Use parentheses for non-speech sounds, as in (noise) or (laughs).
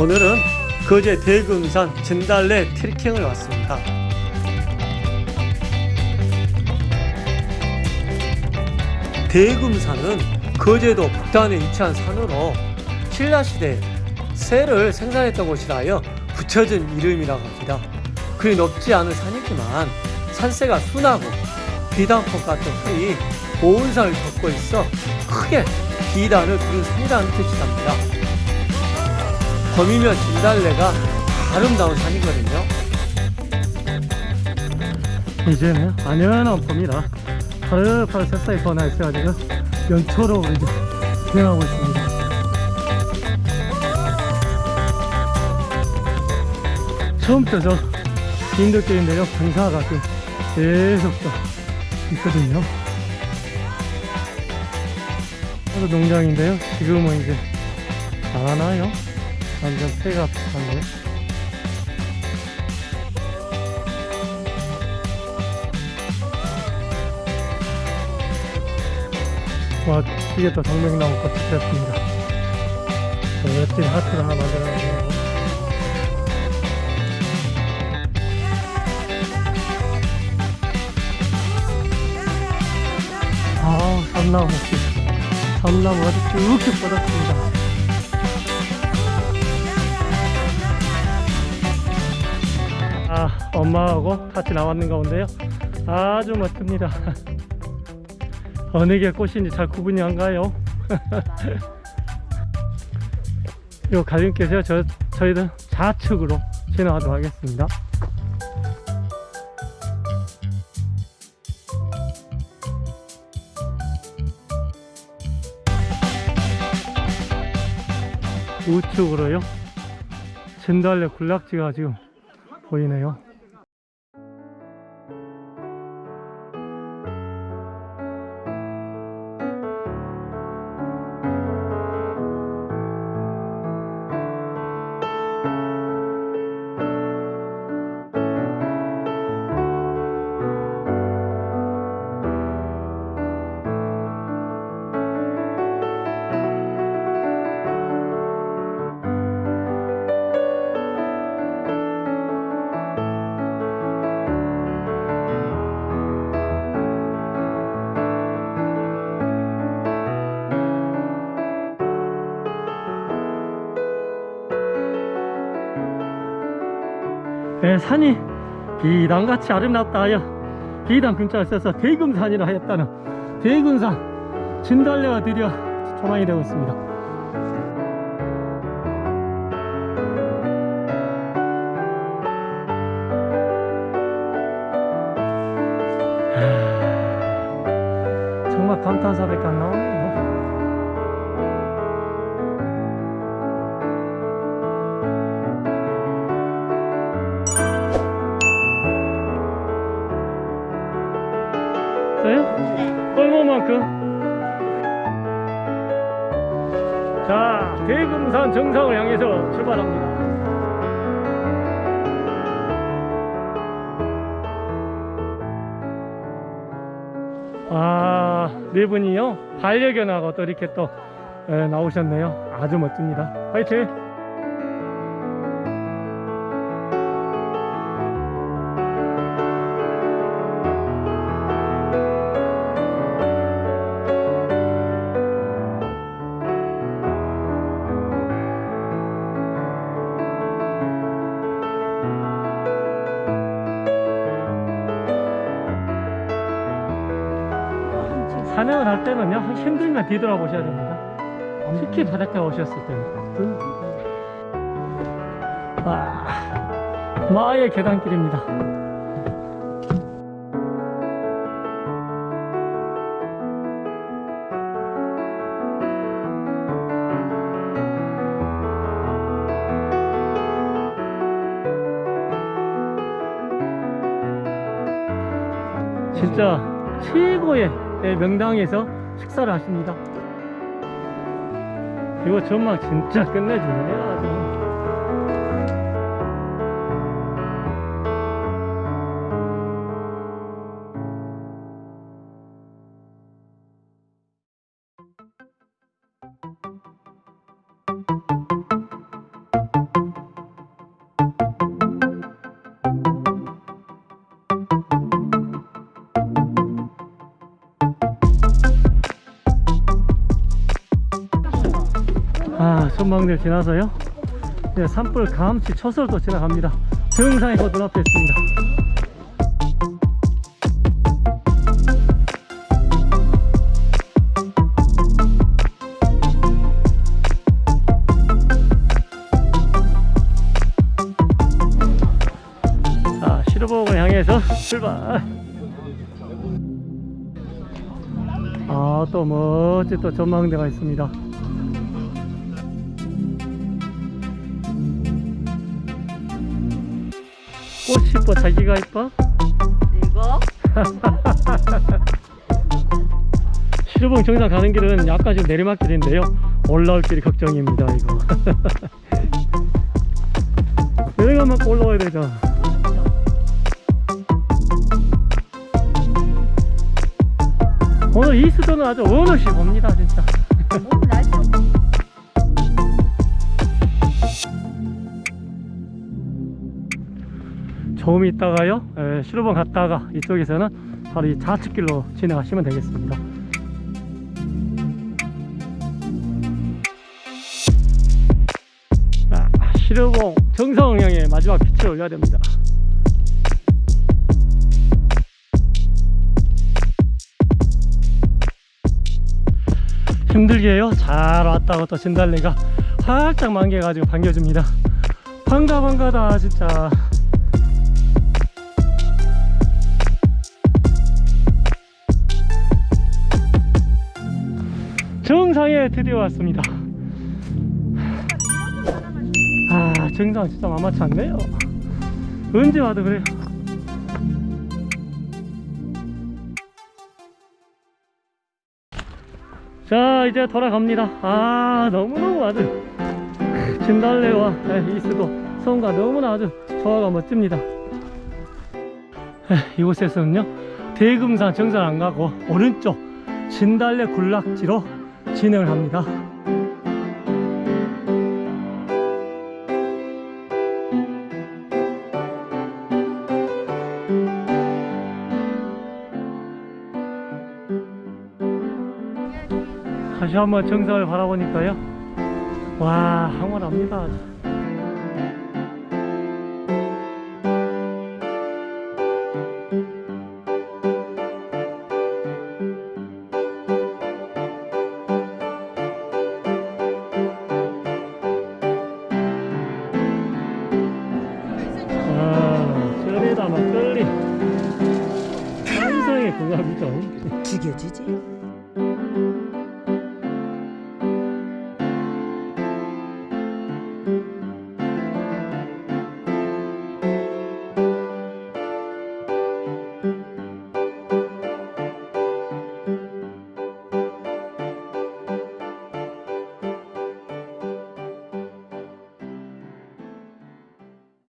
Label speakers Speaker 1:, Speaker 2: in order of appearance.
Speaker 1: 오늘은 거제 대금산 진달래 트레킹을 왔습니다. 대금산은 거제도 북단에 위치한 산으로 신라시대에 쇠를 생산했던 곳이라 하여 붙여진 이름이라고 합니다. 그리 높지 않은 산이지만 산세가 순하고 비단꽃 같은 풀이 온 산을 덮고 있어 크게 비단을 부른 산이라는 뜻이랍니다. 범이면 진달래가 아름다운 산이거든요. 이제는 안연한 봄이라 파릇파릇 새싹이 번화 있어가지고 연초로 이제 진행하고 있습니다. 처음부터 저 인도길인데요. 경사가 좀 계속 또 있거든요. 그래서 농장인데요. 지금은 이제 안 하나요? 완전 폐가 비슷한데 와 이게 또 동백나무 꽃이 피었습니다 멋진 하트를 하나 만들어놨네요 아우 삼나무 목지 삼나무 아주 쭉쭉 뻗었습니다 아, 엄마하고 같이 나왔는 가운데요. 아주 멋집니다. (laughs) 어느 게 꽃인지 잘 구분이 안 가요. (laughs) 요 갈림길에서 저, 저희들 좌측으로 지나가도록 하겠습니다. 우측으로요. 진달래 군락지가 지금 보이네요. 네, 산이 비단같이 아름답다 하여 비단 근자를 써서 대금산이라 하였다는 대금산 진달래가 드디어 조망이 되고 있습니다. 하, 정말 감탄사밖에 얼마만큼? 자, 대금산 정상을 향해서 출발합니다. 아, 네 분이요? 반려견하고 또 이렇게 또 에, 나오셨네요. 아주 멋집니다. 화이팅! 산행을 할 때는요. 힘들면 뒤돌아보셔야 됩니다. 특히 바닷가에 오셨을 때는. 아, 마의 계단길입니다. 진짜 최고의 예, 명당에서 식사를 하십니다. 이거 전망 진짜 끝내주네요 아 전망대를 지나서요? 네, 산불 감시 초설도 지나갑니다. 정상에 곧 눈앞에 있습니다. 자 시루복을 향해서 출발. 아또 멋진 또 전망대가 있습니다 꽃이 이뻐 자기가 이뻐?
Speaker 2: 이거? (laughs)
Speaker 1: 시루봉 정상 가는 길은 약간 지금 내리막길인데요. 올라올 길이 걱정입니다 이거. (laughs) 내가 막 올라와야 되죠. 오늘 이 수도는 아주 어느시 봅니다 진짜.
Speaker 2: 오늘 날씨
Speaker 1: 조금 있다가요? 에, 시루봉 갔다가 이쪽에서는 바로 이 좌측길로 진행하시면 되겠습니다. 정상을 향해 마지막 빛을 올려야 됩니다. 힘들게 해요. 잘 왔다고 또 진달래가 활짝 만개가지고 반겨줍니다. 반가 반가다 진짜 정상에 드디어 왔습니다. 아 정상 진짜 만만치 않네요 언제 와도 그래요. 자 이제 돌아갑니다. 아 너무너무 아주 진달래와 네, 이수도 성과 너무나 아주 조화가 멋집니다. 에, 이곳에서는요 대금산 정상 안 가고 오른쪽 진달래 군락지로 진행을 합니다. 다시 한번 정상을 바라보니까요. 와 황홀합니다 환상의 궁합이죠
Speaker 2: 죽여주지